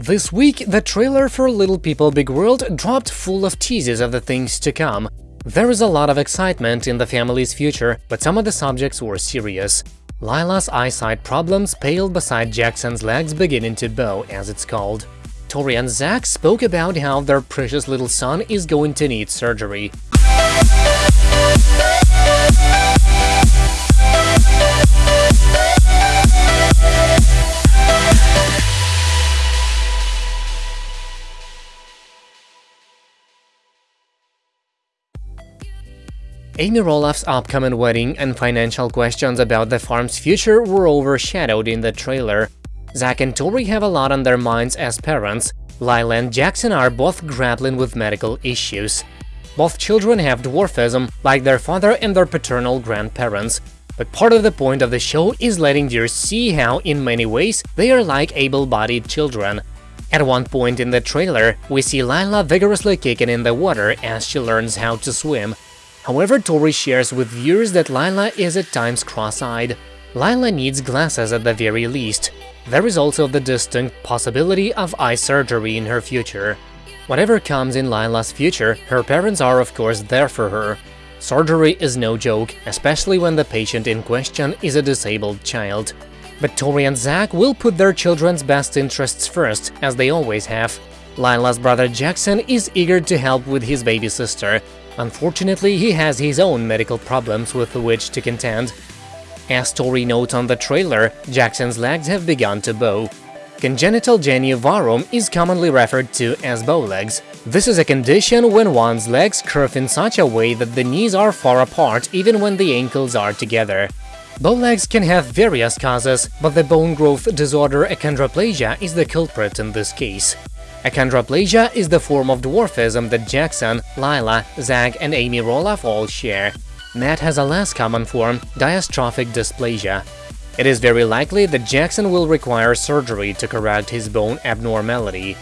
This week, the trailer for Little People Big World dropped full of teases of the things to come. There is a lot of excitement in the family's future, but some of the subjects were serious. Lila's eyesight problems paled beside Jackson's legs beginning to bow, as it's called. Tori and Zach spoke about how their precious little son is going to need surgery. Amy Roloff's upcoming wedding and financial questions about the farm's future were overshadowed in the trailer. Zach and Tori have a lot on their minds as parents. Lila and Jackson are both grappling with medical issues. Both children have dwarfism, like their father and their paternal grandparents. But part of the point of the show is letting viewers see how, in many ways, they are like able-bodied children. At one point in the trailer, we see Lila vigorously kicking in the water as she learns how to swim. However, Tori shares with viewers that Lila is at times cross-eyed. Lila needs glasses at the very least. There is also the distinct possibility of eye surgery in her future. Whatever comes in Lila's future, her parents are of course there for her. Surgery is no joke, especially when the patient in question is a disabled child. But Tori and Zach will put their children's best interests first, as they always have. Lila's brother Jackson is eager to help with his baby sister, Unfortunately, he has his own medical problems with which to contend. As Tori notes on the trailer, Jackson's legs have begun to bow. Congenital genu varum is commonly referred to as bow legs. This is a condition when one's legs curve in such a way that the knees are far apart even when the ankles are together. Bow legs can have various causes, but the bone growth disorder achondroplasia is the culprit in this case. Achondroplasia is the form of dwarfism that Jackson, Lila, Zach and Amy Roloff all share. Matt has a less common form, diastrophic dysplasia. It is very likely that Jackson will require surgery to correct his bone abnormality.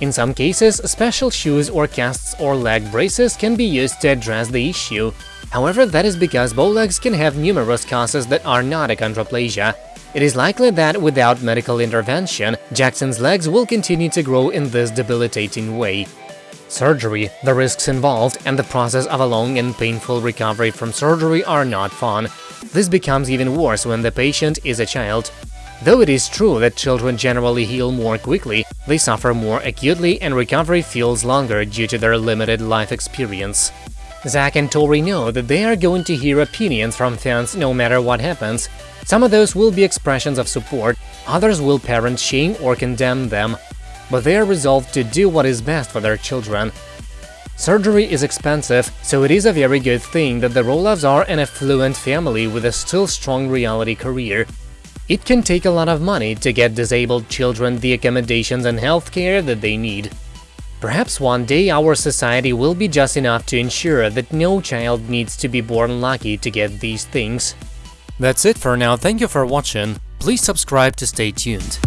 In some cases, special shoes or casts or leg braces can be used to address the issue. However, that is because bow legs can have numerous causes that are not achondroplasia, it is likely that without medical intervention, Jackson's legs will continue to grow in this debilitating way. Surgery, the risks involved, and the process of a long and painful recovery from surgery are not fun. This becomes even worse when the patient is a child. Though it is true that children generally heal more quickly, they suffer more acutely and recovery feels longer due to their limited life experience. Zach and Tori know that they are going to hear opinions from fans no matter what happens, some of those will be expressions of support, others will parent shame or condemn them, but they are resolved to do what is best for their children. Surgery is expensive, so it is a very good thing that the Roloffs are an affluent family with a still strong reality career. It can take a lot of money to get disabled children the accommodations and healthcare that they need. Perhaps one day our society will be just enough to ensure that no child needs to be born lucky to get these things. That's it for now, thank you for watching, please subscribe to stay tuned.